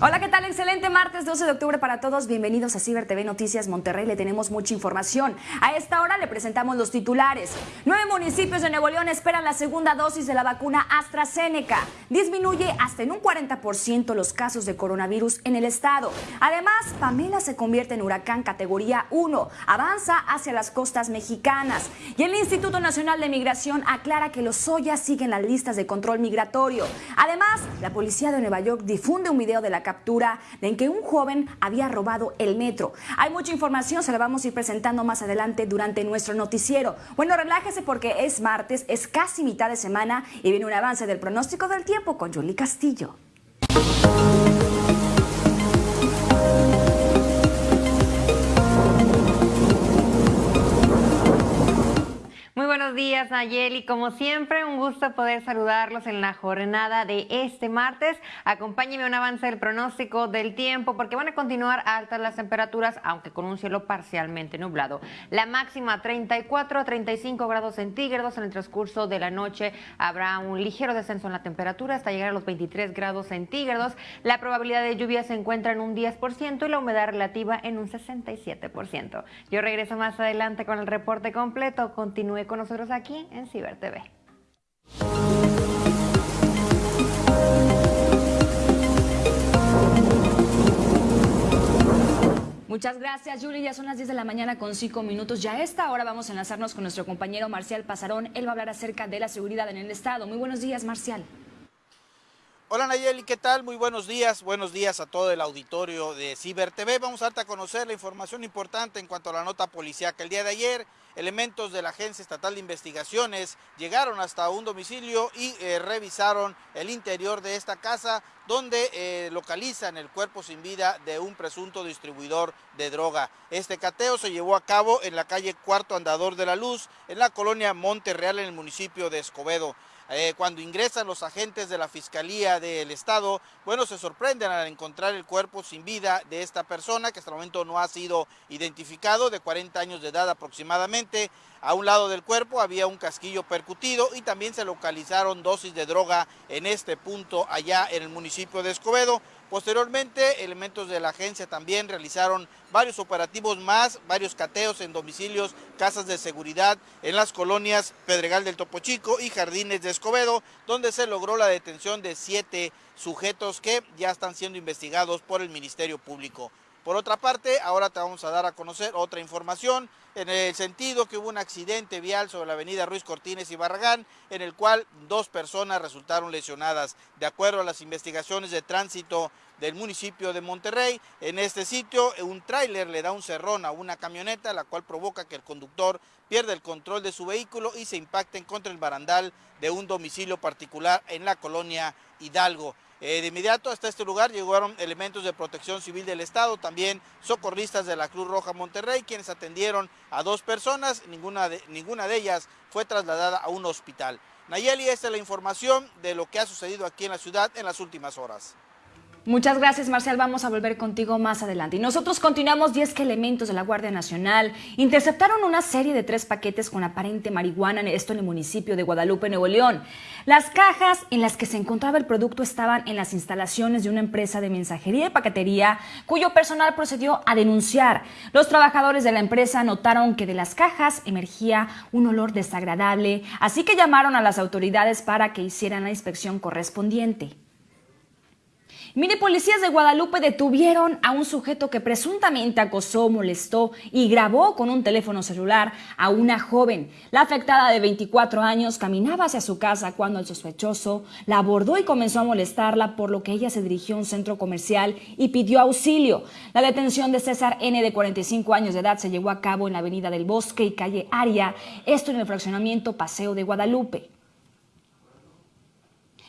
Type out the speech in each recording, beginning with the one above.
Hola, ¿qué tal? Excelente martes 12 de octubre para todos. Bienvenidos a Ciber TV Noticias Monterrey. Le tenemos mucha información. A esta hora le presentamos los titulares. Nueve municipios de Nuevo León esperan la segunda dosis de la vacuna AstraZeneca. Disminuye hasta en un 40% los casos de coronavirus en el estado. Además, Pamela se convierte en huracán categoría 1. Avanza hacia las costas mexicanas. Y el Instituto Nacional de Migración aclara que los Soya siguen las listas de control migratorio. Además, la policía de Nueva York difunde un video de la captura de en que un joven había robado el metro. Hay mucha información, se la vamos a ir presentando más adelante durante nuestro noticiero. Bueno, relájese porque es martes, es casi mitad de semana y viene un avance del pronóstico del tiempo con Julie Castillo. Buenos días, Nayeli. Como siempre, un gusto poder saludarlos en la jornada de este martes. Acompáñenme un avance del pronóstico del tiempo porque van a continuar altas las temperaturas, aunque con un cielo parcialmente nublado. La máxima 34 a 35 grados centígrados en el transcurso de la noche. Habrá un ligero descenso en la temperatura hasta llegar a los 23 grados centígrados. La probabilidad de lluvia se encuentra en un 10% y la humedad relativa en un 67%. Yo regreso más adelante con el reporte completo. Continúe con nosotros aquí en Ciber TV. Muchas gracias, Julie. Ya son las 10 de la mañana con 5 minutos. Ya a esta hora vamos a enlazarnos con nuestro compañero Marcial Pasarón. Él va a hablar acerca de la seguridad en el Estado. Muy buenos días, Marcial. Hola Nayeli, ¿qué tal? Muy buenos días. Buenos días a todo el auditorio de Ciber TV. Vamos a darte a conocer la información importante en cuanto a la nota policíaca. El día de ayer, elementos de la Agencia Estatal de Investigaciones llegaron hasta un domicilio y eh, revisaron el interior de esta casa donde eh, localizan el cuerpo sin vida de un presunto distribuidor de droga. Este cateo se llevó a cabo en la calle Cuarto Andador de la Luz, en la colonia Monte Real, en el municipio de Escobedo. Eh, cuando ingresan los agentes de la Fiscalía del Estado, bueno, se sorprenden al encontrar el cuerpo sin vida de esta persona, que hasta el momento no ha sido identificado, de 40 años de edad aproximadamente. A un lado del cuerpo había un casquillo percutido y también se localizaron dosis de droga en este punto allá en el municipio de Escobedo. Posteriormente, elementos de la agencia también realizaron varios operativos más, varios cateos en domicilios, casas de seguridad en las colonias Pedregal del Topo Chico y Jardines de Escobedo, donde se logró la detención de siete sujetos que ya están siendo investigados por el Ministerio Público. Por otra parte, ahora te vamos a dar a conocer otra información en el sentido que hubo un accidente vial sobre la avenida Ruiz Cortines y Barragán, en el cual dos personas resultaron lesionadas. De acuerdo a las investigaciones de tránsito del municipio de Monterrey, en este sitio un tráiler le da un cerrón a una camioneta, la cual provoca que el conductor pierda el control de su vehículo y se impacte contra el barandal de un domicilio particular en la colonia Hidalgo. Eh, de inmediato hasta este lugar llegaron elementos de protección civil del Estado, también socorristas de la Cruz Roja Monterrey, quienes atendieron a dos personas, ninguna de, ninguna de ellas fue trasladada a un hospital. Nayeli, esta es la información de lo que ha sucedido aquí en la ciudad en las últimas horas. Muchas gracias, Marcial. Vamos a volver contigo más adelante. Y nosotros continuamos 10 que elementos de la Guardia Nacional interceptaron una serie de tres paquetes con aparente marihuana, esto en el municipio de Guadalupe, Nuevo León. Las cajas en las que se encontraba el producto estaban en las instalaciones de una empresa de mensajería y paquetería, cuyo personal procedió a denunciar. Los trabajadores de la empresa notaron que de las cajas emergía un olor desagradable, así que llamaron a las autoridades para que hicieran la inspección correspondiente. Mire, policías de Guadalupe detuvieron a un sujeto que presuntamente acosó, molestó y grabó con un teléfono celular a una joven. La afectada de 24 años caminaba hacia su casa cuando el sospechoso la abordó y comenzó a molestarla, por lo que ella se dirigió a un centro comercial y pidió auxilio. La detención de César N. de 45 años de edad se llevó a cabo en la avenida del Bosque y calle Aria, esto en el fraccionamiento Paseo de Guadalupe.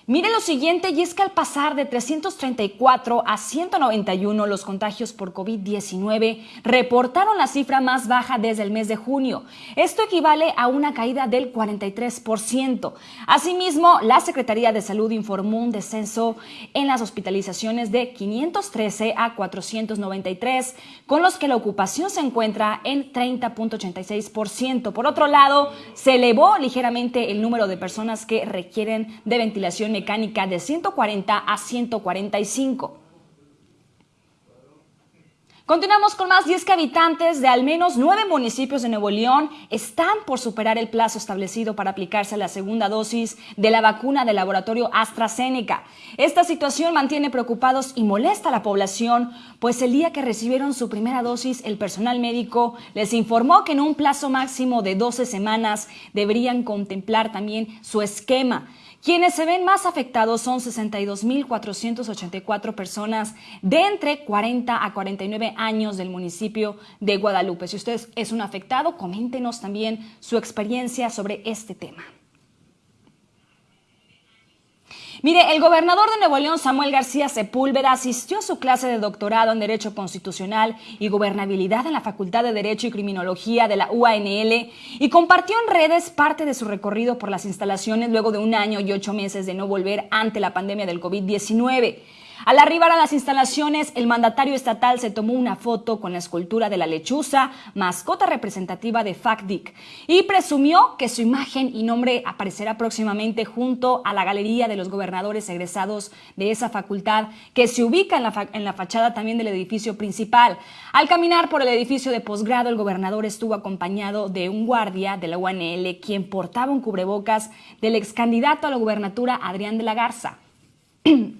Mire lo siguiente, y es que al pasar de 334 a 191 los contagios por COVID-19 reportaron la cifra más baja desde el mes de junio. Esto equivale a una caída del 43%. Asimismo, la Secretaría de Salud informó un descenso en las hospitalizaciones de 513 a 493, con los que la ocupación se encuentra en 30.86%. Por otro lado, se elevó ligeramente el número de personas que requieren de ventilación mecánica de 140 a 145. Continuamos con más, 10 que habitantes de al menos nueve municipios de Nuevo León están por superar el plazo establecido para aplicarse la segunda dosis de la vacuna del laboratorio AstraZeneca. Esta situación mantiene preocupados y molesta a la población, pues el día que recibieron su primera dosis, el personal médico les informó que en un plazo máximo de 12 semanas deberían contemplar también su esquema. Quienes se ven más afectados son 62.484 personas de entre 40 a 49 años del municipio de Guadalupe. Si usted es un afectado, coméntenos también su experiencia sobre este tema. Mire, el gobernador de Nuevo León, Samuel García Sepúlveda, asistió a su clase de doctorado en Derecho Constitucional y Gobernabilidad en la Facultad de Derecho y Criminología de la UANL y compartió en redes parte de su recorrido por las instalaciones luego de un año y ocho meses de no volver ante la pandemia del COVID-19. Al arribar a las instalaciones, el mandatario estatal se tomó una foto con la escultura de la lechuza, mascota representativa de FACDIC, y presumió que su imagen y nombre aparecerá próximamente junto a la galería de los gobernadores egresados de esa facultad, que se ubica en la, en la fachada también del edificio principal. Al caminar por el edificio de posgrado, el gobernador estuvo acompañado de un guardia de la UNL, quien portaba un cubrebocas del ex candidato a la gubernatura Adrián de la Garza.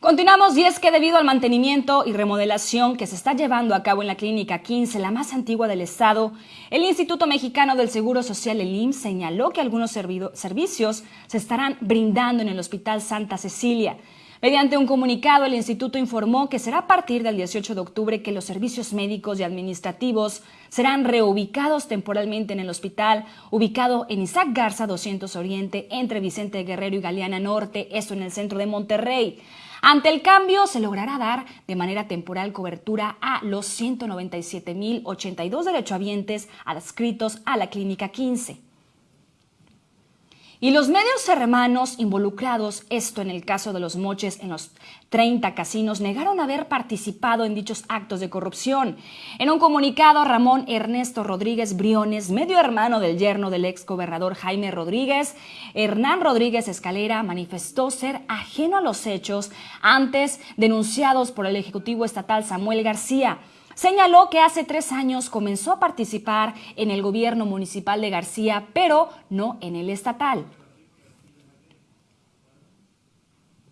Continuamos y es que debido al mantenimiento y remodelación que se está llevando a cabo en la Clínica 15, la más antigua del Estado, el Instituto Mexicano del Seguro Social, el IMSS, señaló que algunos servicios se estarán brindando en el Hospital Santa Cecilia. Mediante un comunicado, el instituto informó que será a partir del 18 de octubre que los servicios médicos y administrativos serán reubicados temporalmente en el hospital, ubicado en Isaac Garza 200 Oriente, entre Vicente Guerrero y Galeana Norte, esto en el centro de Monterrey. Ante el cambio, se logrará dar de manera temporal cobertura a los 197.082 derechohabientes adscritos a la Clínica 15. Y los medios hermanos involucrados, esto en el caso de los moches en los 30 casinos, negaron haber participado en dichos actos de corrupción. En un comunicado, Ramón Ernesto Rodríguez Briones, medio hermano del yerno del ex gobernador Jaime Rodríguez, Hernán Rodríguez Escalera, manifestó ser ajeno a los hechos antes denunciados por el Ejecutivo Estatal Samuel García. Señaló que hace tres años comenzó a participar en el gobierno municipal de García, pero no en el estatal.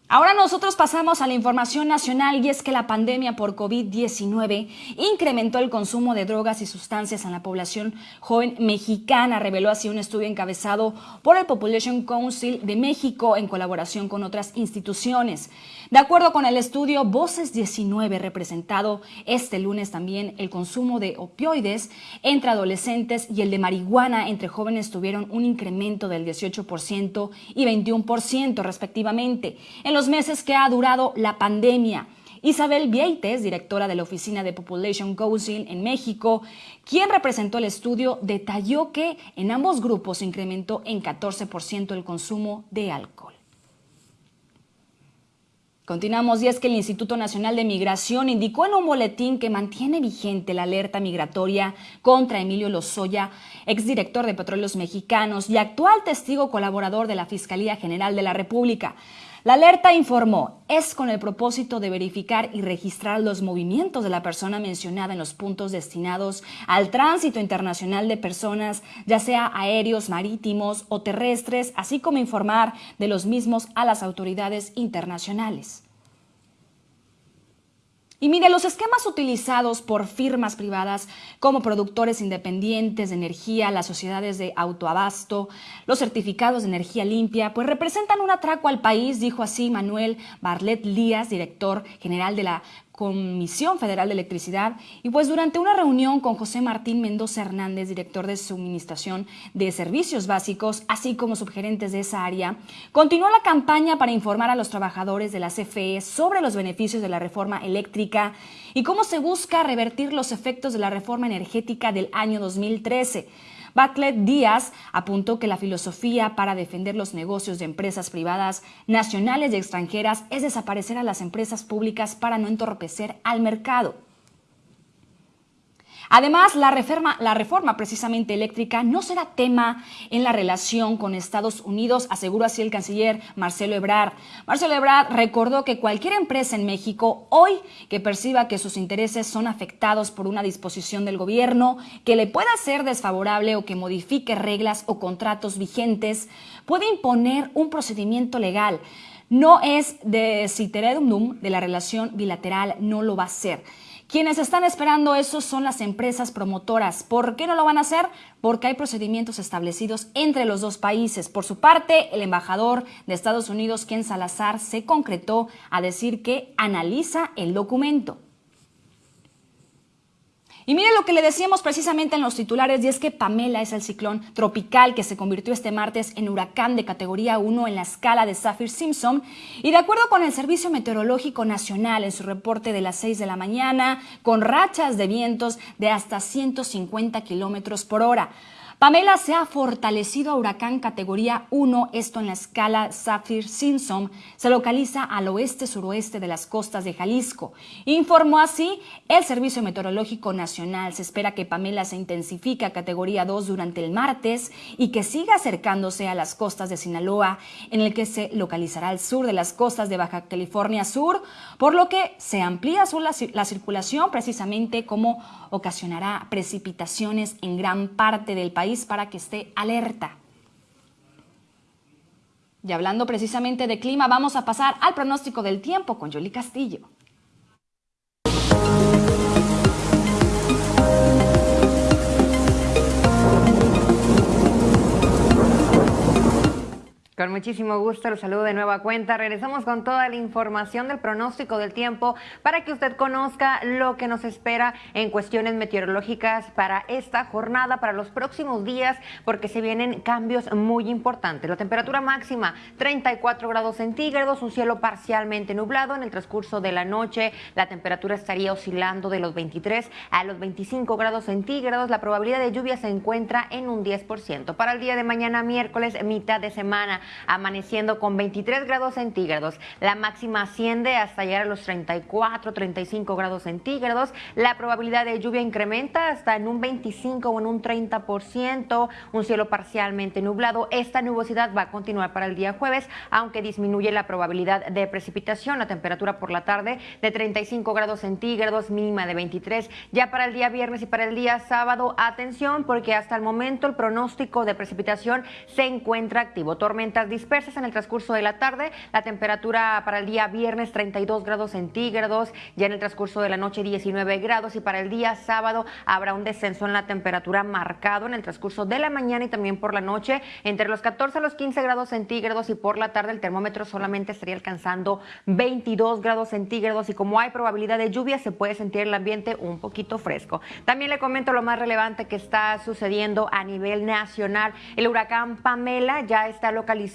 Ahora nosotros pasamos a la información nacional y es que la pandemia por COVID-19 incrementó el consumo de drogas y sustancias en la población joven mexicana, reveló así un estudio encabezado por el Population Council de México en colaboración con otras instituciones. De acuerdo con el estudio Voces 19 representado este lunes también, el consumo de opioides entre adolescentes y el de marihuana entre jóvenes tuvieron un incremento del 18% y 21% respectivamente en los meses que ha durado la pandemia. Isabel Vieites, directora de la Oficina de Population Council en México, quien representó el estudio, detalló que en ambos grupos incrementó en 14% el consumo de alcohol. Continuamos y es que el Instituto Nacional de Migración indicó en un boletín que mantiene vigente la alerta migratoria contra Emilio Lozoya, exdirector de Petróleos Mexicanos y actual testigo colaborador de la Fiscalía General de la República. La alerta informó, es con el propósito de verificar y registrar los movimientos de la persona mencionada en los puntos destinados al tránsito internacional de personas, ya sea aéreos, marítimos o terrestres, así como informar de los mismos a las autoridades internacionales. Y mire, los esquemas utilizados por firmas privadas como productores independientes de energía, las sociedades de autoabasto, los certificados de energía limpia, pues representan un atraco al país, dijo así Manuel Barlet Díaz, director general de la Comisión Federal de Electricidad y pues durante una reunión con José Martín Mendoza Hernández, director de Suministración de Servicios Básicos, así como subgerentes de esa área, continuó la campaña para informar a los trabajadores de la CFE sobre los beneficios de la reforma eléctrica y cómo se busca revertir los efectos de la reforma energética del año 2013. Bartlett Díaz apuntó que la filosofía para defender los negocios de empresas privadas nacionales y extranjeras es desaparecer a las empresas públicas para no entorpecer al mercado. Además, la reforma, la reforma precisamente eléctrica no será tema en la relación con Estados Unidos, aseguró así el canciller Marcelo Ebrard. Marcelo Ebrard recordó que cualquier empresa en México hoy que perciba que sus intereses son afectados por una disposición del gobierno que le pueda ser desfavorable o que modifique reglas o contratos vigentes, puede imponer un procedimiento legal. No es de citeredum de la relación bilateral, no lo va a ser. Quienes están esperando eso son las empresas promotoras. ¿Por qué no lo van a hacer? Porque hay procedimientos establecidos entre los dos países. Por su parte, el embajador de Estados Unidos, Ken Salazar, se concretó a decir que analiza el documento. Y mire lo que le decíamos precisamente en los titulares, y es que Pamela es el ciclón tropical que se convirtió este martes en huracán de categoría 1 en la escala de Saffir-Simpson. Y de acuerdo con el Servicio Meteorológico Nacional en su reporte de las 6 de la mañana, con rachas de vientos de hasta 150 kilómetros por hora. Pamela se ha fortalecido a huracán categoría 1, esto en la escala Saffir-Simpson, se localiza al oeste-suroeste de las costas de Jalisco. Informó así el Servicio Meteorológico Nacional. Se espera que Pamela se intensifique a categoría 2 durante el martes y que siga acercándose a las costas de Sinaloa, en el que se localizará al sur de las costas de Baja California Sur, por lo que se amplía la, la circulación precisamente como ocasionará precipitaciones en gran parte del país para que esté alerta. Y hablando precisamente de clima, vamos a pasar al pronóstico del tiempo con Yoli Castillo. Con muchísimo gusto, los saludo de nueva cuenta. Regresamos con toda la información del pronóstico del tiempo para que usted conozca lo que nos espera en cuestiones meteorológicas para esta jornada, para los próximos días, porque se vienen cambios muy importantes. La temperatura máxima 34 grados centígrados, un cielo parcialmente nublado. En el transcurso de la noche, la temperatura estaría oscilando de los 23 a los 25 grados centígrados. La probabilidad de lluvia se encuentra en un 10%. Para el día de mañana, miércoles, mitad de semana amaneciendo con 23 grados centígrados. La máxima asciende hasta llegar a los 34, 35 grados centígrados. La probabilidad de lluvia incrementa hasta en un 25 o en un 30%. Un cielo parcialmente nublado. Esta nubosidad va a continuar para el día jueves, aunque disminuye la probabilidad de precipitación. La temperatura por la tarde de 35 grados centígrados, mínima de 23. Ya para el día viernes y para el día sábado, atención, porque hasta el momento el pronóstico de precipitación se encuentra activo. Tormenta dispersas en el transcurso de la tarde. La temperatura para el día viernes 32 grados centígrados, ya en el transcurso de la noche 19 grados y para el día sábado habrá un descenso en la temperatura marcado en el transcurso de la mañana y también por la noche entre los 14 a los 15 grados centígrados y por la tarde el termómetro solamente estaría alcanzando 22 grados centígrados y como hay probabilidad de lluvia se puede sentir el ambiente un poquito fresco. También le comento lo más relevante que está sucediendo a nivel nacional. El huracán Pamela ya está localizado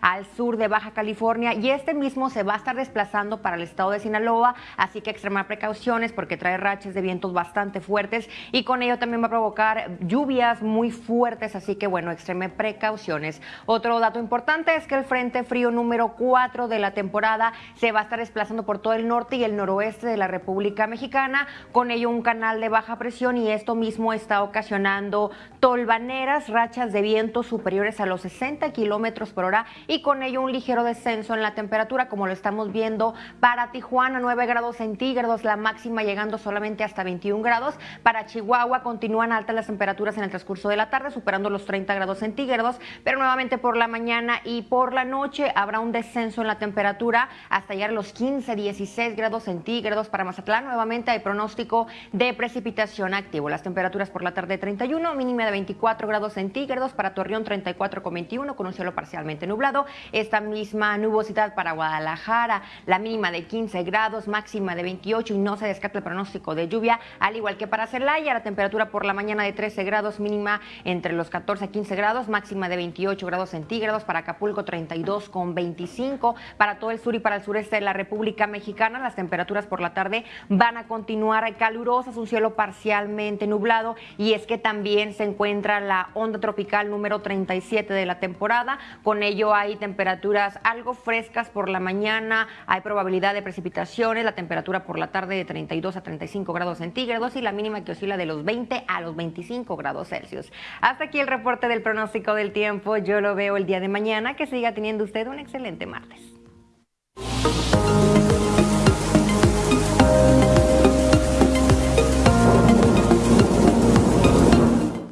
al sur de Baja California y este mismo se va a estar desplazando para el estado de Sinaloa, así que extremar precauciones porque trae rachas de vientos bastante fuertes y con ello también va a provocar lluvias muy fuertes, así que bueno, extreme precauciones. Otro dato importante es que el Frente Frío número 4 de la temporada se va a estar desplazando por todo el norte y el noroeste de la República Mexicana, con ello un canal de baja presión y esto mismo está ocasionando tolvaneras, rachas de viento superiores a los 60 kilómetros por hora y con ello un ligero descenso en la temperatura, como lo estamos viendo para Tijuana, 9 grados centígrados, la máxima llegando solamente hasta 21 grados. Para Chihuahua continúan altas las temperaturas en el transcurso de la tarde, superando los 30 grados centígrados, pero nuevamente por la mañana y por la noche habrá un descenso en la temperatura hasta llegar a los 15, 16 grados centígrados. Para Mazatlán nuevamente hay pronóstico de precipitación activo. Las temperaturas por la tarde 31, mínima de 24 grados centígrados, para Torreón 34,21 con un cielo parcialmente nublado. Esta misma nubosidad para Guadalajara, la mínima de 15 grados, máxima de 28 y no se descarta el pronóstico de lluvia, al igual que para Celaya, la temperatura por la mañana de 13 grados, mínima entre los 14 y 15 grados, máxima de 28 grados centígrados, para Acapulco 32 con 25, para todo el sur y para el sureste de la República Mexicana, las temperaturas por la tarde van a continuar calurosas, un cielo parcialmente nublado y es que también se encuentra la onda tropical número 37 de la temporada, Con ello hay temperaturas algo frescas por la mañana, hay probabilidad de precipitaciones, la temperatura por la tarde de 32 a 35 grados centígrados y la mínima que oscila de los 20 a los 25 grados Celsius. Hasta aquí el reporte del pronóstico del tiempo. Yo lo veo el día de mañana. Que siga teniendo usted un excelente martes.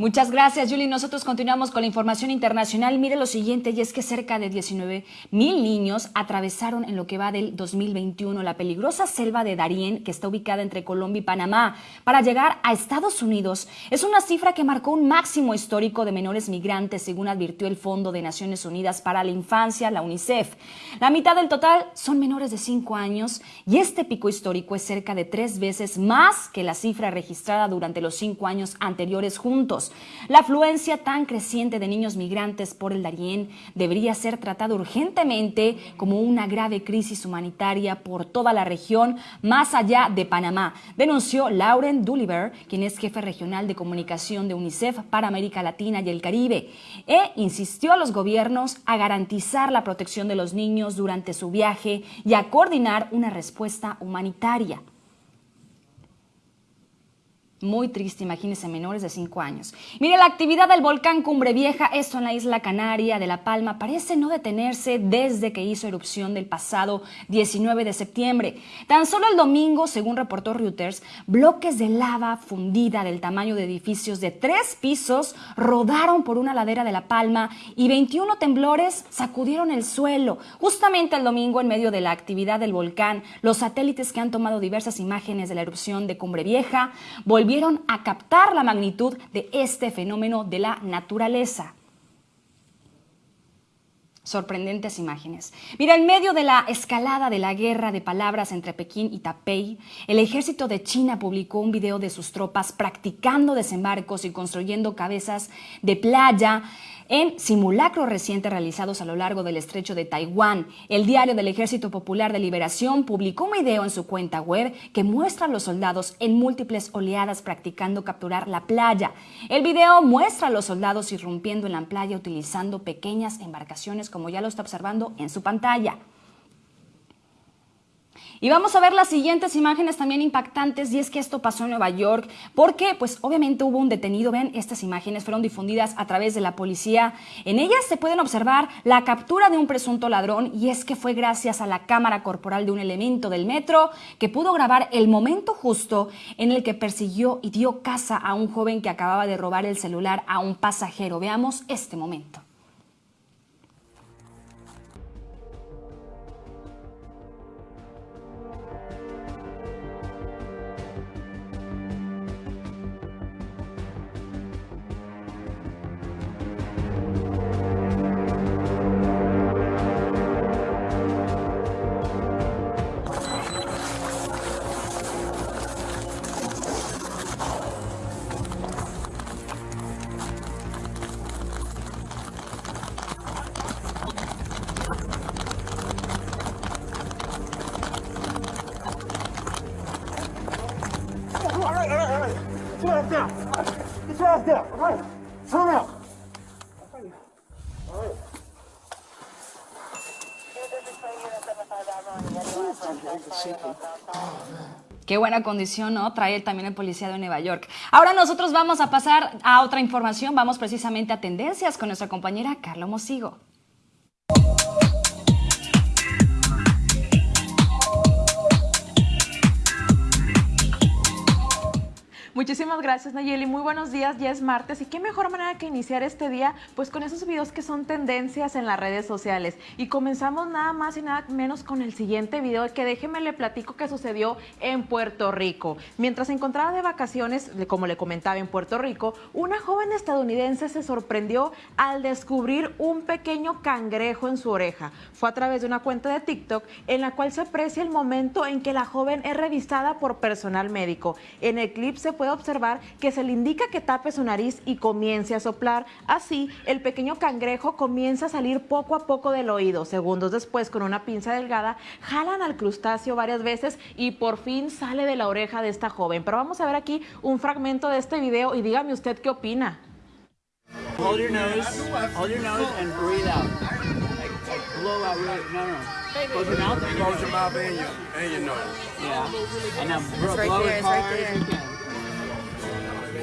Muchas gracias, Julie. Nosotros continuamos con la información internacional. Mire lo siguiente, y es que cerca de 19 mil niños atravesaron en lo que va del 2021 la peligrosa selva de Darién, que está ubicada entre Colombia y Panamá, para llegar a Estados Unidos. Es una cifra que marcó un máximo histórico de menores migrantes, según advirtió el Fondo de Naciones Unidas para la Infancia, la UNICEF. La mitad del total son menores de 5 años, y este pico histórico es cerca de tres veces más que la cifra registrada durante los cinco años anteriores juntos. La afluencia tan creciente de niños migrantes por el Darién debería ser tratada urgentemente como una grave crisis humanitaria por toda la región, más allá de Panamá, denunció Lauren Dulliver, quien es jefe regional de comunicación de UNICEF para América Latina y el Caribe, e insistió a los gobiernos a garantizar la protección de los niños durante su viaje y a coordinar una respuesta humanitaria. Muy triste, imagínense, menores de 5 años. Mire, la actividad del volcán Cumbre Vieja, esto en la isla Canaria de La Palma, parece no detenerse desde que hizo erupción del pasado 19 de septiembre. Tan solo el domingo, según reportó Reuters, bloques de lava fundida del tamaño de edificios de tres pisos rodaron por una ladera de La Palma y 21 temblores sacudieron el suelo. Justamente el domingo, en medio de la actividad del volcán, los satélites que han tomado diversas imágenes de la erupción de Cumbre Vieja volvieron a captar la magnitud de este fenómeno de la naturaleza sorprendentes imágenes. Mira, en medio de la escalada de la guerra de palabras entre Pekín y Taipei, el ejército de China publicó un video de sus tropas practicando desembarcos y construyendo cabezas de playa en simulacros recientes realizados a lo largo del estrecho de Taiwán. El diario del Ejército Popular de Liberación publicó un video en su cuenta web que muestra a los soldados en múltiples oleadas practicando capturar la playa. El video muestra a los soldados irrumpiendo en la playa utilizando pequeñas embarcaciones como ya lo está observando en su pantalla. Y vamos a ver las siguientes imágenes también impactantes y es que esto pasó en Nueva York porque pues obviamente hubo un detenido, ven estas imágenes fueron difundidas a través de la policía. En ellas se pueden observar la captura de un presunto ladrón y es que fue gracias a la cámara corporal de un elemento del metro que pudo grabar el momento justo en el que persiguió y dio caza a un joven que acababa de robar el celular a un pasajero. Veamos este momento. Qué buena condición, ¿no? Trae también el policía de Nueva York. Ahora nosotros vamos a pasar a otra información. Vamos precisamente a tendencias con nuestra compañera Carla Mosigo. Muchísimas gracias Nayeli, muy buenos días, ya es martes y qué mejor manera que iniciar este día pues con esos videos que son tendencias en las redes sociales y comenzamos nada más y nada menos con el siguiente video que déjeme le platico que sucedió en Puerto Rico. Mientras se encontraba de vacaciones, como le comentaba en Puerto Rico, una joven estadounidense se sorprendió al descubrir un pequeño cangrejo en su oreja. Fue a través de una cuenta de TikTok en la cual se aprecia el momento en que la joven es revistada por personal médico. En el clip se puede puede observar que se le indica que tape su nariz y comience a soplar. Así, el pequeño cangrejo comienza a salir poco a poco del oído. Segundos después, con una pinza delgada, jalan al crustáceo varias veces y por fin sale de la oreja de esta joven. Pero vamos a ver aquí un fragmento de este video y dígame usted qué opina. Hold your nose, hold your nose and breathe out. blow out really, no, no. Close your mouth. Close your mouth and your, and your nose. Yeah. And now blow, right blow there, as it's right hard as you there. can.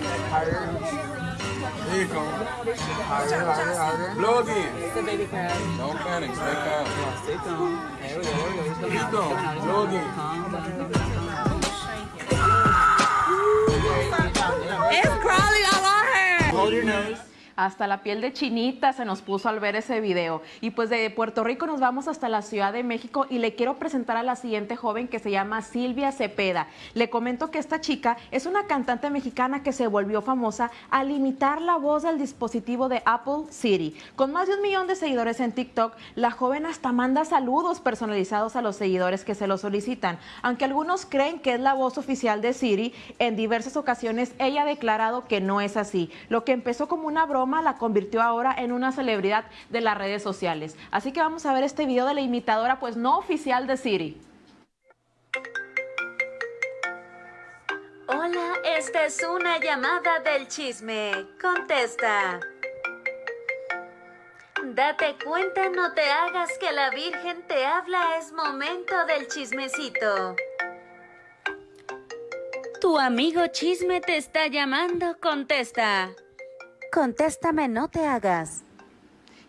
There you go. Harder, harder, harder. Blow again. It's the baby crab. Don't panic. Stay calm. Yeah, stay calm. There we go, there we go. Keep going. He's coming out. He's Blow again. Calm down. Hasta la piel de chinita se nos puso al ver ese video. Y pues de Puerto Rico nos vamos hasta la Ciudad de México y le quiero presentar a la siguiente joven que se llama Silvia Cepeda. Le comento que esta chica es una cantante mexicana que se volvió famosa al imitar la voz del dispositivo de Apple Siri. Con más de un millón de seguidores en TikTok, la joven hasta manda saludos personalizados a los seguidores que se lo solicitan. Aunque algunos creen que es la voz oficial de Siri, en diversas ocasiones ella ha declarado que no es así. Lo que empezó como una broma la convirtió ahora en una celebridad de las redes sociales. Así que vamos a ver este video de la imitadora, pues no oficial de Siri. Hola, esta es una llamada del chisme. Contesta. Date cuenta, no te hagas que la Virgen te habla, es momento del chismecito. Tu amigo chisme te está llamando, contesta. Contéstame, no te hagas.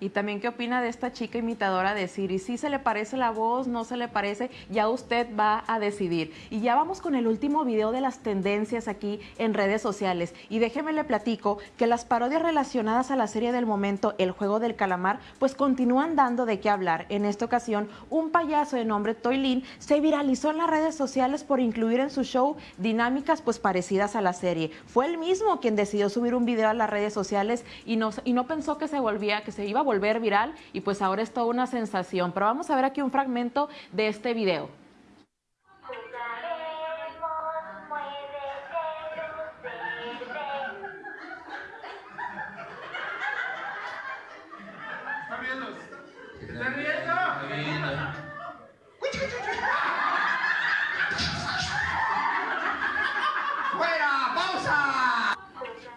Y también qué opina de esta chica imitadora de Siri. Si se le parece la voz, no se le parece, ya usted va a decidir. Y ya vamos con el último video de las tendencias aquí en redes sociales. Y déjeme le platico que las parodias relacionadas a la serie del momento, El Juego del Calamar, pues continúan dando de qué hablar. En esta ocasión, un payaso de nombre Toylin se viralizó en las redes sociales por incluir en su show dinámicas pues parecidas a la serie. Fue él mismo quien decidió subir un video a las redes sociales y no, y no pensó que se volvía, que se iba a volver viral y pues ahora es toda una sensación. Pero vamos a ver aquí un fragmento de este video.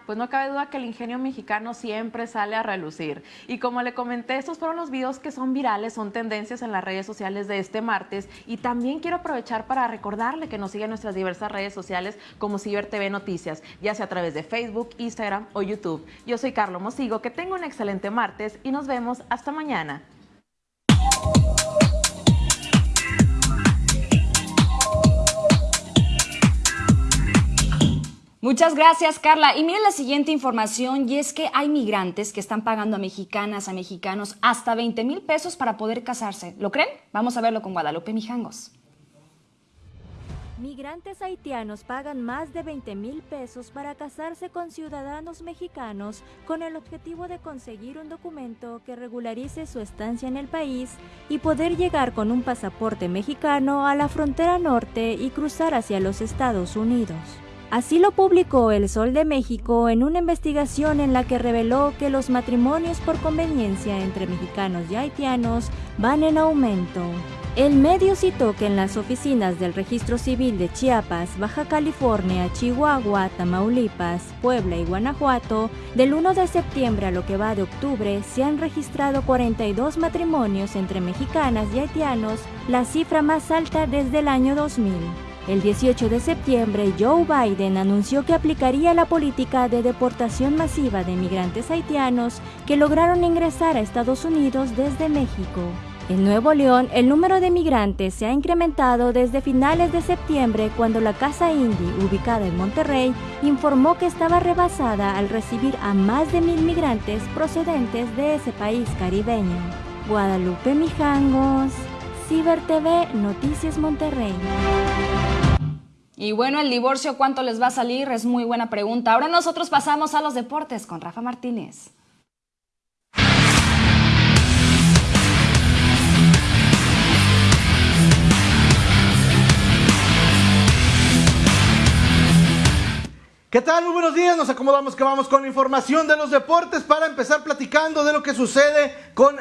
Pues no cabe duda que el ingenio mexicano siempre sale a relucir. Y como le comenté, estos fueron los videos que son virales, son tendencias en las redes sociales de este martes. Y también quiero aprovechar para recordarle que nos siga en nuestras diversas redes sociales como Ciber TV Noticias, ya sea a través de Facebook, Instagram o YouTube. Yo soy Carlos Mosigo, que tenga un excelente martes y nos vemos hasta mañana. Muchas gracias, Carla. Y miren la siguiente información, y es que hay migrantes que están pagando a mexicanas, a mexicanos, hasta 20 mil pesos para poder casarse. ¿Lo creen? Vamos a verlo con Guadalupe Mijangos. Migrantes haitianos pagan más de 20 mil pesos para casarse con ciudadanos mexicanos con el objetivo de conseguir un documento que regularice su estancia en el país y poder llegar con un pasaporte mexicano a la frontera norte y cruzar hacia los Estados Unidos. Así lo publicó El Sol de México en una investigación en la que reveló que los matrimonios por conveniencia entre mexicanos y haitianos van en aumento. El medio citó que en las oficinas del Registro Civil de Chiapas, Baja California, Chihuahua, Tamaulipas, Puebla y Guanajuato, del 1 de septiembre a lo que va de octubre, se han registrado 42 matrimonios entre mexicanas y haitianos, la cifra más alta desde el año 2000. El 18 de septiembre, Joe Biden anunció que aplicaría la política de deportación masiva de migrantes haitianos que lograron ingresar a Estados Unidos desde México. En Nuevo León, el número de migrantes se ha incrementado desde finales de septiembre cuando la Casa Indy, ubicada en Monterrey, informó que estaba rebasada al recibir a más de mil migrantes procedentes de ese país caribeño. Guadalupe Mijangos, Ciber TV, Noticias Monterrey. Y bueno, el divorcio, ¿cuánto les va a salir? Es muy buena pregunta. Ahora nosotros pasamos a los deportes con Rafa Martínez. ¿Qué ¿Qué tal? Muy buenos días. Nos acomodamos que vamos con información de los deportes para empezar platicando de lo que sucede con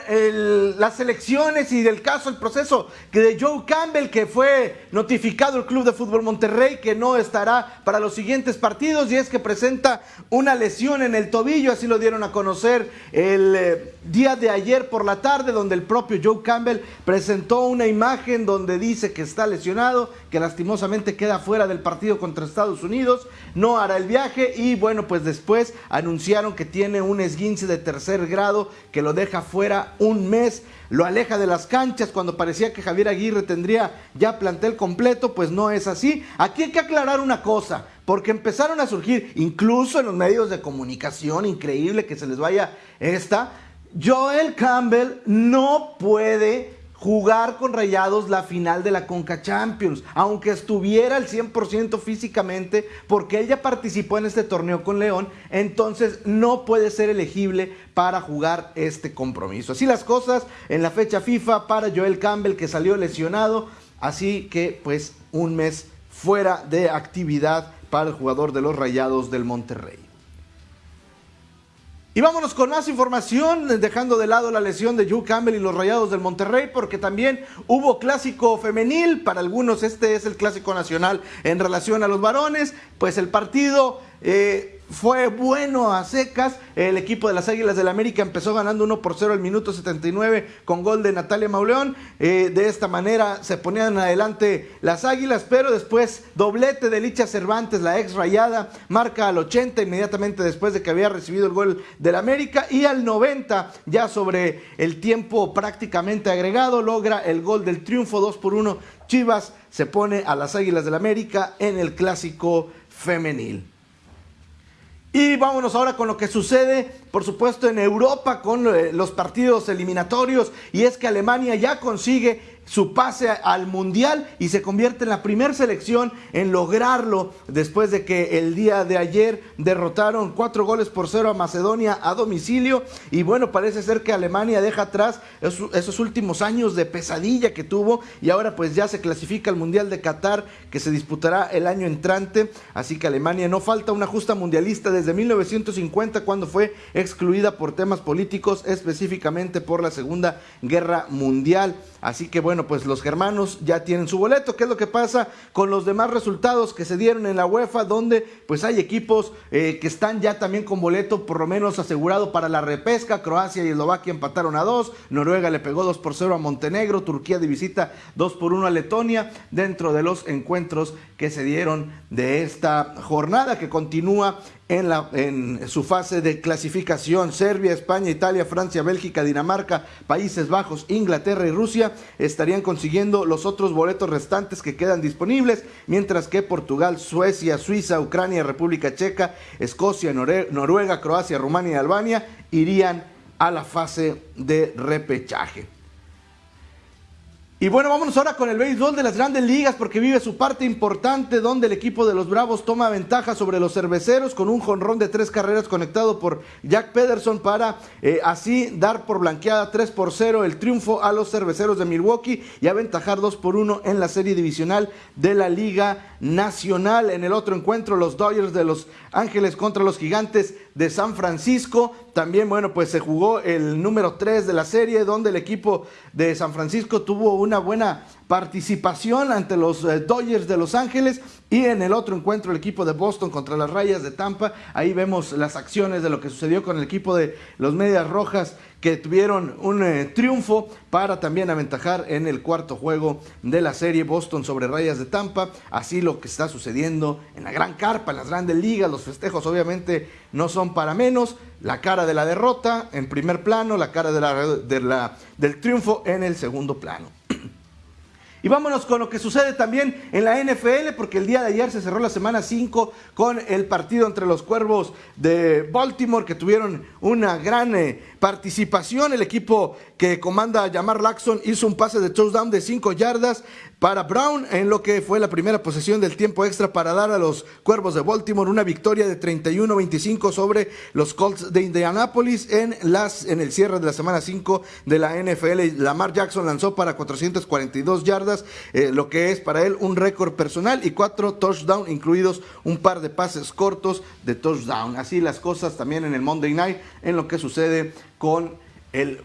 las elecciones y del caso, el proceso que de Joe Campbell, que fue notificado el Club de Fútbol Monterrey que no estará para los siguientes partidos y es que presenta una lesión en el tobillo. Así lo dieron a conocer el eh, día de ayer por la tarde, donde el propio Joe Campbell presentó una imagen donde dice que está lesionado, que lastimosamente queda fuera del partido contra Estados Unidos, no hará el viaje y bueno, pues después anunciaron que tiene un esguince de tercer grado que lo deja fuera un mes, lo aleja de las canchas cuando parecía que Javier Aguirre tendría ya plantel completo, pues no es así. Aquí hay que aclarar una cosa, porque empezaron a surgir, incluso en los medios de comunicación, increíble que se les vaya esta, Joel Campbell no puede jugar con Rayados la final de la Conca Champions, aunque estuviera al 100% físicamente, porque él ya participó en este torneo con León, entonces no puede ser elegible para jugar este compromiso. Así las cosas en la fecha FIFA para Joel Campbell que salió lesionado, así que pues un mes fuera de actividad para el jugador de los Rayados del Monterrey. Y vámonos con más información, dejando de lado la lesión de Joe Campbell y los Rayados del Monterrey, porque también hubo clásico femenil, para algunos este es el clásico nacional en relación a los varones, pues el partido eh, fue bueno a secas, el equipo de las Águilas del América empezó ganando 1 por 0 al minuto 79 con gol de Natalia Mauleón, Eh, de esta manera se ponían adelante las Águilas, pero después doblete de Licha Cervantes, la ex rayada, marca al 80 inmediatamente después de que había recibido el gol del América y al 90 ya sobre el tiempo prácticamente agregado logra el gol del triunfo 2 por 1. Chivas se pone a las Águilas del América en el clásico femenil. Y vámonos ahora con lo que sucede, por supuesto, en Europa con eh, los partidos eliminatorios. Y es que Alemania ya consigue su pase al Mundial y se convierte en la primera selección en lograrlo después de que el día de ayer derrotaron cuatro goles por cero a Macedonia a domicilio. Y bueno, parece ser que Alemania deja atrás esos, últimos años de pesadilla que tuvo y ahora pues ya se clasifica al Mundial de Qatar que se disputará el año entrante. Así que Alemania no falta una justa mundialista desde 1950 cuando fue excluida por temas políticos, específicamente por la Segunda Guerra Mundial. Así que bueno, pues los germanos ya tienen su boleto. ¿Qué es lo que pasa con los demás resultados que se dieron en la UEFA? Donde pues hay equipos eh, que están ya también con boleto por lo menos asegurado para la repesca. Croacia y Eslovaquia empataron a dos. Noruega le pegó 2 por 0 a Montenegro. Turquía de visita 2 por 1 a Letonia. Dentro de los encuentros que se dieron de esta jornada que continúa en, la, en su fase de clasificación. Serbia, España, Italia, Francia, Bélgica, Dinamarca, Países Bajos, Inglaterra y Rusia estarían consiguiendo los otros boletos restantes que quedan disponibles, mientras que Portugal, Suecia, Suiza, Ucrania, República Checa, Escocia, Noruega, Croacia, Rumania y Albania irían a la fase de repechaje. Y bueno, vámonos ahora con el béisbol de las grandes ligas porque vive su parte importante donde el equipo de los Bravos toma ventaja sobre los cerveceros con un jonrón de tres carreras conectado por Jack Pederson para eh, así dar por blanqueada 3 por 0 el triunfo a los cerveceros de Milwaukee y aventajar 2 por 1 en la serie divisional de la Liga Nacional. En el otro encuentro, los Dodgers de Los Ángeles contra los Gigantes de San Francisco. También, bueno, pues se jugó el número 3 de la serie, donde el equipo de San Francisco tuvo una buena participación ante los eh, Dodgers de Los Ángeles. Y en el otro encuentro, el equipo de Boston contra las Rayas de Tampa. Ahí vemos las acciones de lo que sucedió con el equipo de los Medias Rojas que tuvieron un eh, triunfo para también aventajar en el cuarto juego de la serie Boston sobre Rayas de Tampa. Así lo que está sucediendo en la gran carpa, en las grandes ligas, los festejos obviamente no son para menos. La cara de la derrota en primer plano, la cara de la, de la- del triunfo en el segundo plano. Y vámonos con lo que sucede también en la NFL, porque el día de ayer se cerró la semana 5 con el partido entre los Cuervos de Baltimore, que tuvieron una gran eh, participación. El equipo que comanda Yamar Laxon hizo un pase de touchdown de 5 yardas para Brown en lo que fue la primera posesión del tiempo extra para dar a los Cuervos de Baltimore una victoria de 31-25 sobre los Colts de Indianapolis en, las, en el cierre de la semana 5 de la NFL. Lamar Jackson lanzó para 442 yardas, eh, lo que es para él un récord personal y cuatro touchdowns, incluidos un par de pases cortos de touchdown. Así las cosas también en el Monday Night, en lo que sucede con el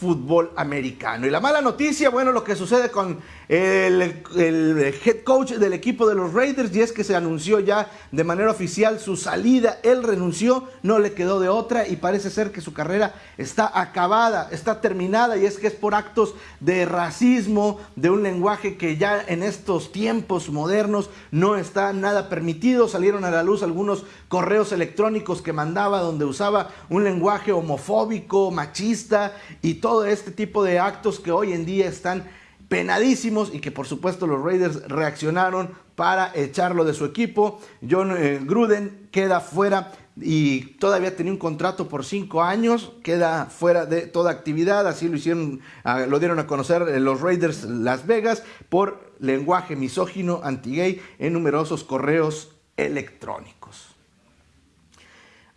fútbol americano. Y la mala noticia, bueno, lo que sucede con el, head coach del equipo de los Raiders y es que se anunció ya de manera oficial su salida. Él renunció, no le quedó de otra y parece ser que su carrera está acabada, está terminada y es que es por actos de racismo, de un lenguaje que ya en estos tiempos modernos no está nada permitido. Salieron a la luz algunos correos electrónicos que mandaba donde usaba un lenguaje homofóbico, machista y todo este tipo de actos que hoy en día están penadísimos y que por supuesto los Raiders reaccionaron para echarlo de su equipo. John eh, Gruden queda fuera y todavía tenía un contrato por cinco años, queda fuera de toda actividad, así lo hicieron, ah, lo dieron a conocer eh, los Raiders Las Vegas por lenguaje misógino, anti-gay en numerosos correos electrónicos.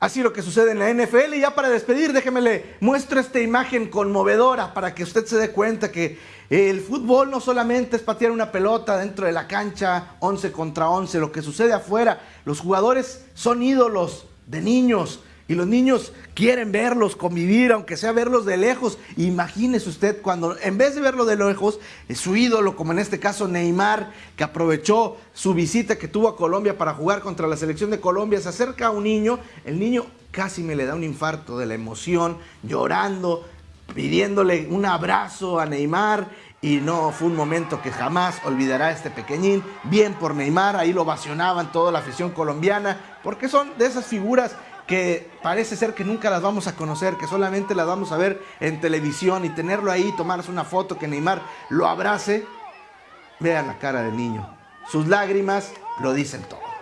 Así lo que sucede en la NFL. Y ya para despedir, déjeme le muestro esta imagen conmovedora para que usted se dé cuenta que el fútbol no solamente es patear una pelota dentro de la cancha, 11 contra 11, lo que sucede afuera. Los jugadores son ídolos de niños y los niños quieren verlos, convivir, aunque sea verlos de lejos. Imagínese usted cuando en vez de verlo de lejos, su ídolo, como en este caso Neymar, que aprovechó su visita que tuvo a Colombia para jugar contra la selección de Colombia, se acerca a un niño, el niño casi me le da un infarto de la emoción, llorando, pidiéndole un abrazo a Neymar y no fue un momento que jamás olvidará este pequeñín. Bien por Neymar, ahí lo ovacionaban toda la afición colombiana, porque son de esas figuras que parece ser que nunca las vamos a conocer, que solamente las vamos a ver en televisión y tenerlo ahí, tomarse una foto, que Neymar lo abrace. Vean la cara del niño. Sus lágrimas lo dicen todo.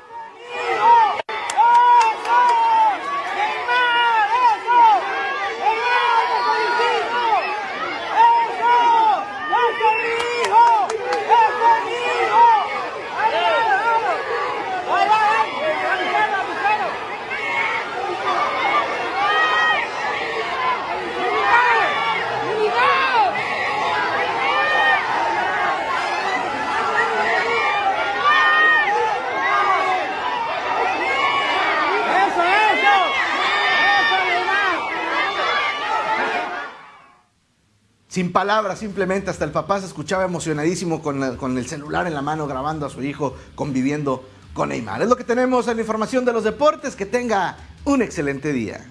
Palabras, simplemente hasta el papá se escuchaba emocionadísimo con, con, el celular en la mano grabando a su hijo conviviendo con Neymar. Es lo que tenemos en la información de los deportes. Que tenga un excelente día.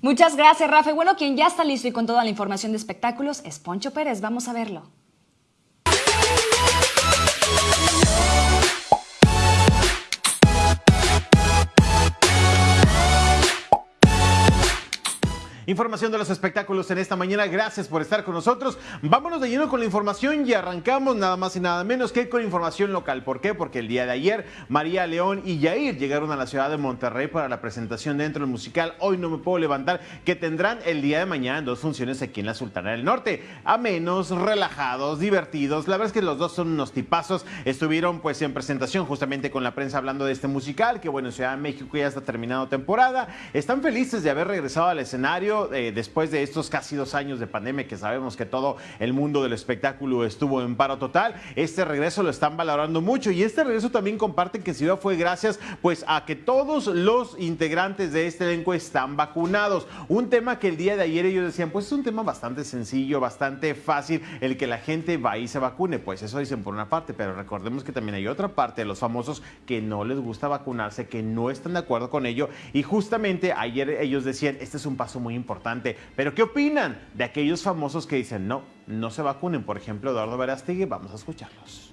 Muchas gracias, Rafa. Bueno, quien ya está listo y con toda la información de espectáculos es Poncho Pérez. Vamos a verlo. Información de los espectáculos en esta mañana. Gracias por estar con nosotros. Vámonos de lleno con la información y arrancamos nada más y nada menos que con información local. ¿Por qué? Porque el día de ayer María León y Yair llegaron a la ciudad de Monterrey para la presentación dentro del musical Hoy no me puedo levantar que tendrán el día de mañana en dos funciones aquí en la Sultana del Norte. A menos, relajados, divertidos. La verdad es que los dos son unos tipazos. Estuvieron pues en presentación justamente con la prensa hablando de este musical que bueno, en Ciudad de México ya está terminado temporada. Están felices de haber regresado al escenario eh, después de estos casi dos años de pandemia que sabemos que todo el mundo del espectáculo estuvo en paro total, este regreso lo están valorando mucho y este regreso también comparten que Ciudad fue gracias pues a que todos los integrantes de este elenco están vacunados. Un tema que el día de ayer ellos decían, pues es un tema bastante sencillo, bastante fácil, el que la gente va y se vacune. Pues eso dicen por una parte, pero recordemos que también hay otra parte de los famosos que no les gusta vacunarse, que no están de acuerdo con ello. Y justamente ayer ellos decían, este es un paso muy importante importante. Pero ¿qué opinan de aquellos famosos que dicen no, no se vacunen? Por ejemplo, Eduardo Verástegui, vamos a escucharlos.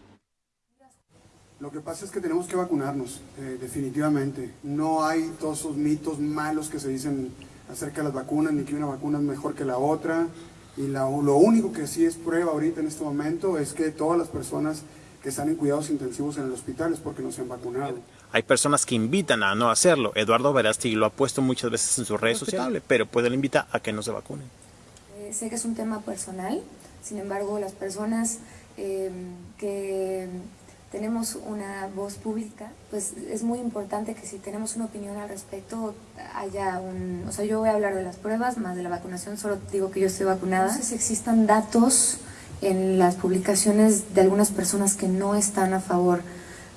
Lo que pasa es que tenemos que vacunarnos, eh, definitivamente. No hay todos esos mitos malos que se dicen acerca de las vacunas, ni que una vacuna es mejor que la otra. Y lo único que sí es prueba ahorita en este momento es que todas las personas que están en cuidados intensivos en el hospital es porque no se han vacunado. Hay personas que invitan a no hacerlo. Eduardo Verástegui lo ha puesto muchas veces en sus redes sociales, pero puede le invita a que no se vacunen. Eh, sé que es un tema personal, sin embargo, las personas eh, que tenemos una voz pública, pues es muy importante que si tenemos una opinión al respecto haya un... O sea, yo voy a hablar de las pruebas, más de la vacunación, solo digo que yo estoy vacunada. No sé si existan datos en las publicaciones de algunas personas que no están a favor,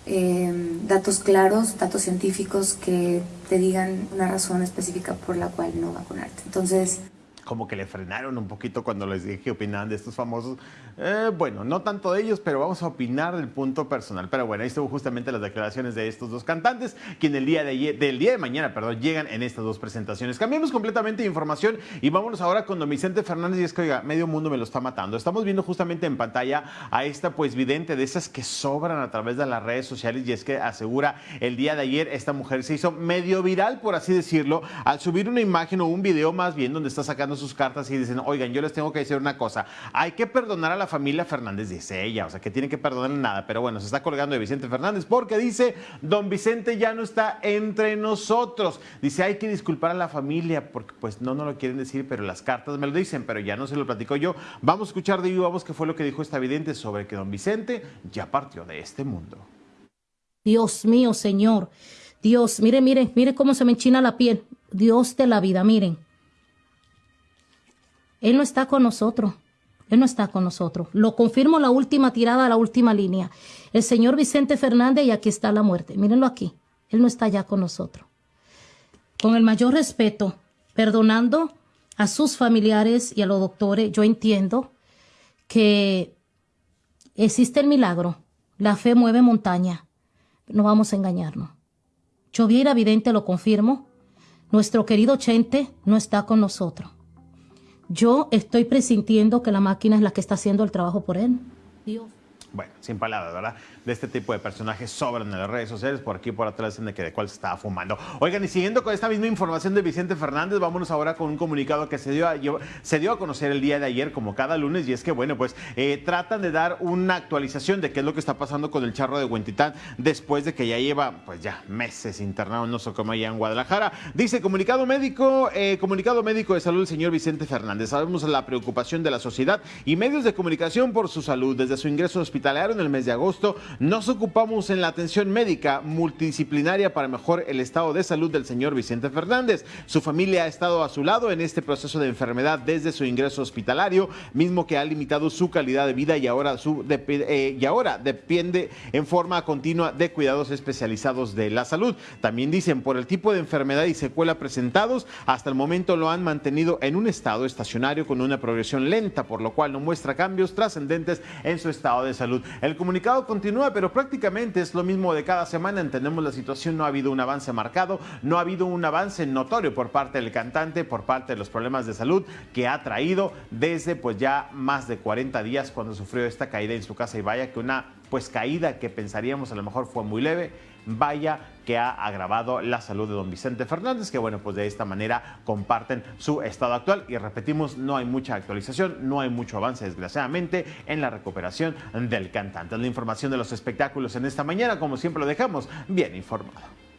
eh, datos claros, datos científicos que te digan una razón específica por la cual no vacunarte. Entonces como que le frenaron un poquito cuando les dije que opinaban de estos famosos. Eh, bueno, no tanto de ellos, pero vamos a opinar del punto personal. Pero bueno, ahí estuvo justamente las declaraciones de estos dos cantantes, quien el día de del día de mañana, perdón, llegan en estas dos presentaciones. Cambiamos completamente de información y vámonos ahora con don Vicente Fernández. Y es que, oiga, medio mundo me lo está matando. Estamos viendo justamente en pantalla a esta, pues, vidente de esas que sobran a través de las redes sociales. Y es que asegura el día de ayer, esta mujer se hizo medio viral, por así decirlo, al subir una imagen o un video más bien donde está sacando sus cartas y dicen, oigan, yo les tengo que decir una cosa, hay que perdonar a la familia Fernández, dice ella, o sea, que tiene que perdonar nada, pero bueno, se está colgando de Vicente Fernández porque dice, don Vicente ya no está entre nosotros, dice, hay que disculpar a la familia porque pues no nos lo quieren decir, pero las cartas me lo dicen, pero ya no se lo platico yo. Vamos a escuchar de viva voz qué fue lo que dijo esta vidente sobre que don Vicente ya partió de este mundo. Dios mío, Señor. Dios, mire, mire, mire cómo se me enchina la piel. Dios de la vida, miren. Él no está con nosotros. Él no está con nosotros. Lo confirmo la última tirada, la última línea. El señor Vicente Fernández y aquí está la muerte. Mírenlo aquí. Él no está ya con nosotros. Con el mayor respeto, perdonando a sus familiares y a los doctores, yo entiendo que existe el milagro. La fe mueve montaña. No vamos a engañarnos. Yo vi evidente, lo confirmo. Nuestro querido Chente no está con nosotros. Yo estoy presintiendo que la máquina es la que está haciendo el trabajo por él. Dios. Bueno, sin palabras, ¿verdad? De este tipo de personajes sobran en las redes sociales. Por aquí por atrás dicen de que de cuál se estaba fumando. Oigan, y siguiendo con esta misma información de Vicente Fernández, vámonos ahora con un comunicado que se dio a, se dio a conocer el día de ayer, como cada lunes, y es que, bueno, pues eh, tratan de dar una actualización de qué es lo que está pasando con el charro de Huentitán después de que ya lleva, pues ya meses internado, no sé cómo allá en Guadalajara. Dice comunicado médico, eh, comunicado médico de salud del señor Vicente Fernández. Sabemos la preocupación de la sociedad y medios de comunicación por su salud desde su ingreso hospital en el mes de agosto, nos ocupamos en la atención médica multidisciplinaria para mejorar el estado de salud del señor Vicente Fernández. Su familia ha estado a su lado en este proceso de enfermedad desde su ingreso hospitalario, mismo que ha limitado su calidad de vida y ahora, eh, y ahora depende en forma continua de cuidados especializados de la salud. También dicen, por el tipo de enfermedad y secuela presentados, hasta el momento lo han mantenido en un estado estacionario con una progresión lenta, por lo cual no muestra cambios trascendentes en su estado de salud. El comunicado continúa, pero prácticamente es lo mismo de cada semana. Entendemos la situación, no ha habido un avance marcado, no ha habido un avance notorio por parte del cantante, por parte de los problemas de salud que ha traído desde pues ya más de 40 días cuando sufrió esta caída en su casa y vaya que una pues caída que pensaríamos a lo mejor fue muy leve vaya que ha agravado la salud de don Vicente Fernández, que bueno, pues de esta manera comparten su estado actual y repetimos, no hay mucha actualización, no hay mucho avance desgraciadamente en la recuperación del cantante. La información de los espectáculos en esta mañana, como siempre lo dejamos bien informado.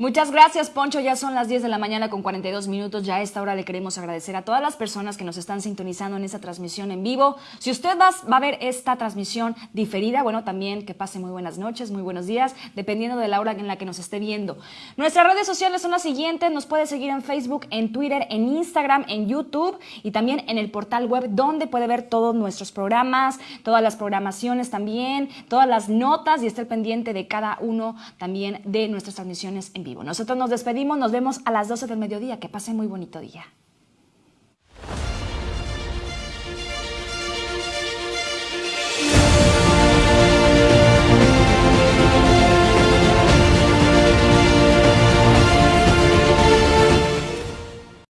Muchas gracias, Poncho. Ya son las 10 de la mañana con 42 minutos. Ya a esta hora le queremos agradecer a todas las personas que nos están sintonizando en esta transmisión en vivo. Si usted va, a ver esta transmisión diferida, bueno, también que pase muy buenas noches, muy buenos días, dependiendo de la hora en la que nos esté viendo. Nuestras redes sociales son las siguientes. Nos puede seguir en Facebook, en Twitter, en Instagram, en YouTube y también en el portal web donde puede ver todos nuestros programas, todas las programaciones también, todas las notas y estar pendiente de cada uno también de nuestras transmisiones en Nosotros nos despedimos, nos vemos a las 12 del mediodía. Que pasen muy bonito día.